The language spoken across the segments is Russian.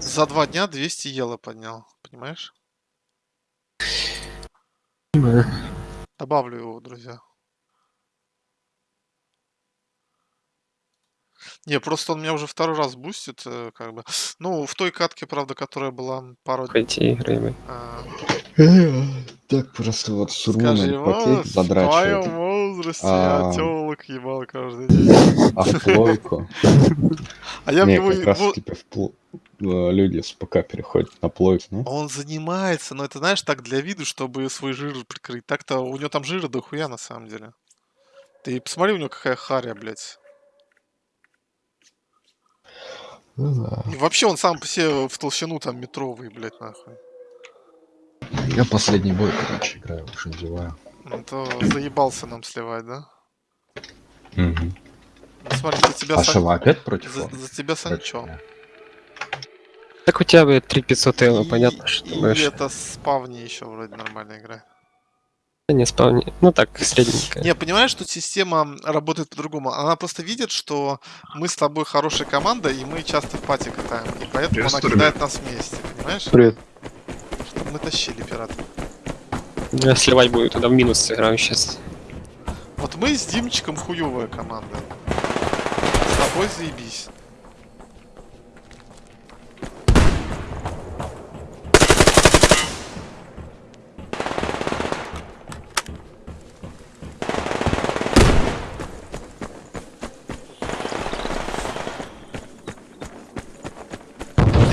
За два дня 200 ело поднял, понимаешь? Понимаю. Добавлю его, друзья. Не, просто он меня уже второй раз бустит, э, как бы. Ну, в той катке, правда, которая была пару... Пойти блядь. а, Так просто вот с Скажи, румыном его пакет твоем задрачивает, возрасте я А. телок ебал каждый день. а в плойку. А я в Не, него... как раз в пл- э, люди с ПК переходят на плойку, ну? Он занимается, но это, знаешь, так для виду, чтобы свой жир прикрыть. Так-то у него там жира дохуя, на самом деле. Ты посмотри, у него какая харя, блядь. Ну да. И вообще он сам по себе в толщину там метровый, блядь, нахуй. Я последний бой, короче, играю, уж надеваю. Ну то заебался нам сливать, да? Мгм. Ну, смотри, за тебя, А что, вы опять против за, за тебя Санчо. Так у тебя, блядь, 3500 эло, И- понятно, что и это спавни еще вроде нормально играет. Да Не спавни. Ну так, средненько. Не, понимаешь, тут система работает по-другому. Она просто видит, что мы с тобой хорошая команда, и мы часто в пати катаем. И поэтому она Приветствую, кидает нас вместе, понимаешь? Привет. Чтобы мы тащили пиратов. Я сливать буду туда в минус сыграю сейчас. Вот мы с Димчиком хуевая команда. С тобой заебись.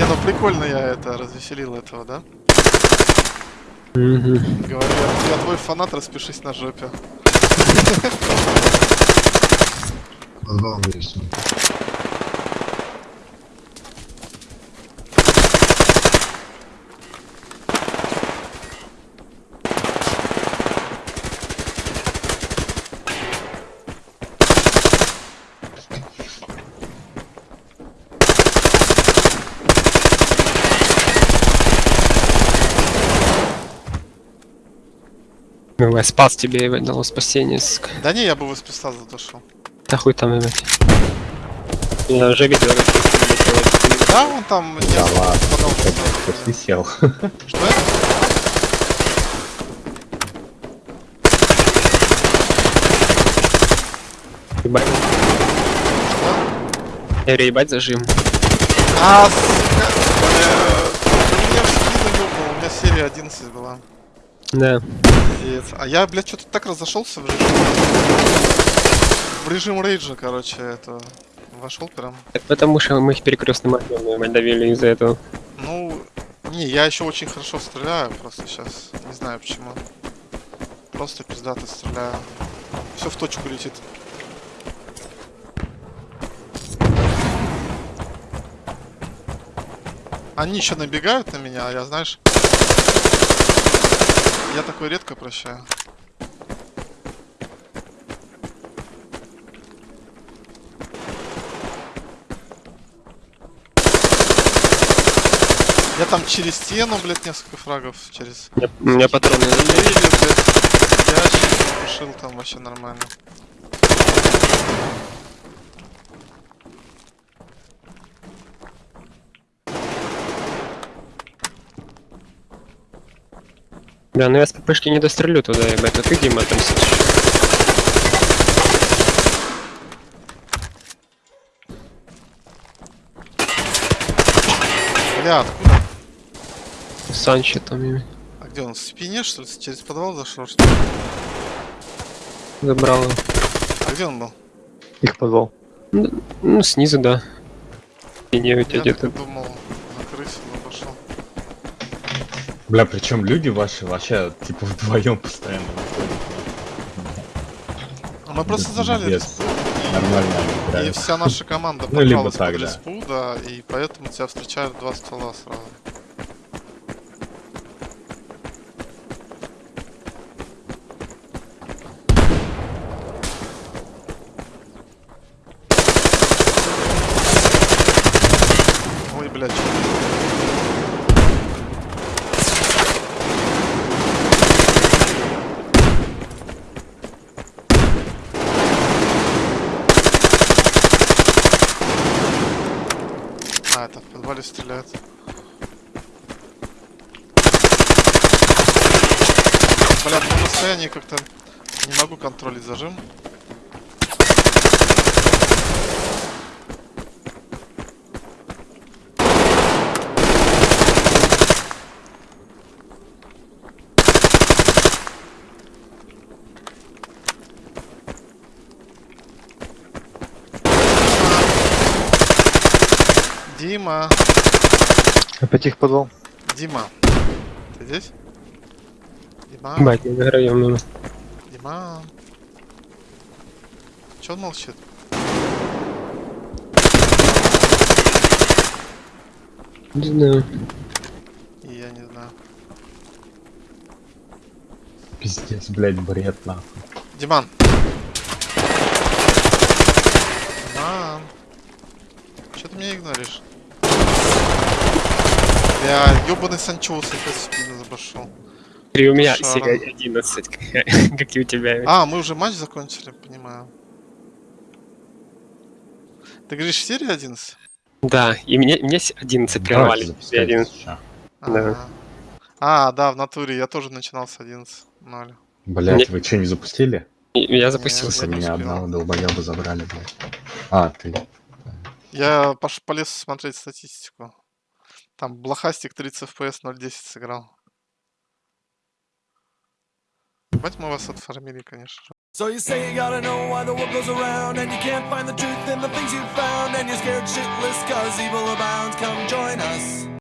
Ну прикольно я это развеселил этого, да? Говорю, я, твой фанат, распишись на жопе. Назвал есть. Я спас тебе, ебать, дало спасение, сука. Да не, я бы в спеца задушил. Да хуй там, ебать. Я уже видел, Да, он там Да ладно, ты сел. Что это? ебать. Я говорю, ебать зажим. А, сука, э, ты меня в спину ёбнул, у меня серия 11 была. Да. Пиздец. А я, блядь, что-то так разошелся в режим. В режим рейджа, короче, это. Вошел прям. Это потому что мы их перекрестным огнем, давили из-за этого. Ну, не, я еще очень хорошо стреляю, просто сейчас. Не знаю почему. Просто пиздато стреляю. Все в точку летит. Они еще набегают на меня, а я, знаешь... Я такой редко прощаю. Я там через стену, блядь, несколько фрагов через... У меня- У меня патроны. Еле, блядь, ящик пошил там вообще нормально. Да, ну я с ППшки не дострелю туда, ебать, а ты, Дима, там сидишь. Бля, откуда? Санчо там, ебать. А где он? В спине, что ли? Через подвал зашел, что ли? Забрал его. А где он был? Их подвал. Ну, ну, снизу, да. И не у тебя где-то. думал, Бля, причем люди ваши вообще типа вдвоем постоянно выходят. Мы просто зажали респу, Нормально и вся наша команда Ну, либо попалась так, да. респу, да, и поэтому тебя встречают два стола сразу. Это в подвале стреляют. Бля, по расстоянии как-то не могу контролить зажим. Дима, Опять их подвал. Дима, ты здесь? Дима, Бать, не заграем мимо. Дима. Че он молчит? Не знаю. И я не знаю. Пиздец, блядь, бред нахуй. Диман. Диман. Че ты меня игноришь? Бля, ёбаный Санчоус опять спину забашил. И у меня Шара. серия 11, как, и у тебя. А, мы уже матч закончили, понимаю. Ты говоришь серия 11? Да, и мне, мне с- 11 прервали. Да. Ага. А, да, в натуре, я тоже начинал с 11. Ноль. Блядь, Нет. вы что, не запустили? Я запустил. Нет. Меня одного долбоеба забрали, блядь. А, ты. Я пош полез смотреть статистику. Там Блохастик 30 FPS 0.10 сыграл. Бать мы вас отфармили, конечно же. So you say you gotta know why the world goes around And you can't find the truth in the things you found And you're scared shitless cause evil abounds Come join us